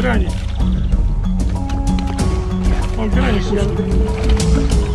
гранит. Он гранит.